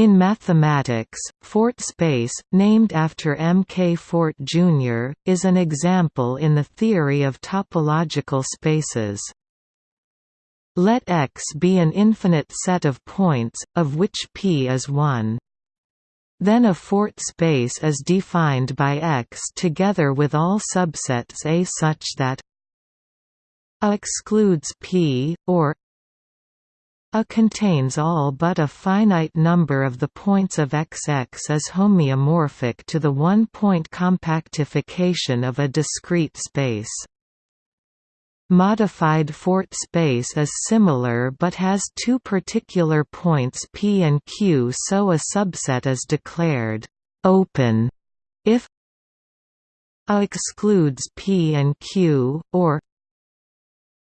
In mathematics, Fort space, named after M. K. Fort, Jr., is an example in the theory of topological spaces. Let X be an infinite set of points, of which P is one. Then a Fort space is defined by X together with all subsets A such that A excludes P, or a contains all but a finite number of the points of XX as homeomorphic to the one-point compactification of a discrete space. Modified Fort space is similar but has two particular points P and Q so a subset is declared «open» if A excludes P and Q, or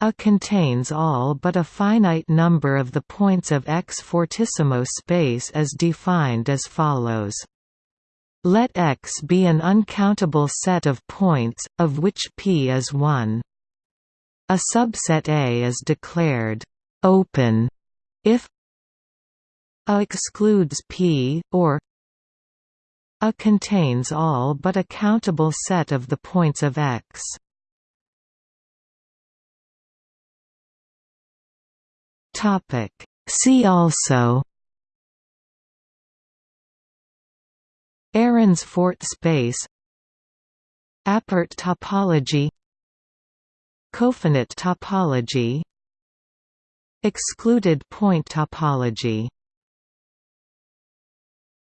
a contains all but a finite number of the points of X fortissimo space as defined as follows. Let X be an uncountable set of points, of which P is one. A subset A is declared open if A excludes P, or A contains all but a countable set of the points of X. Topic. See also Arens fort space Appert topology Cofinite topology Excluded point topology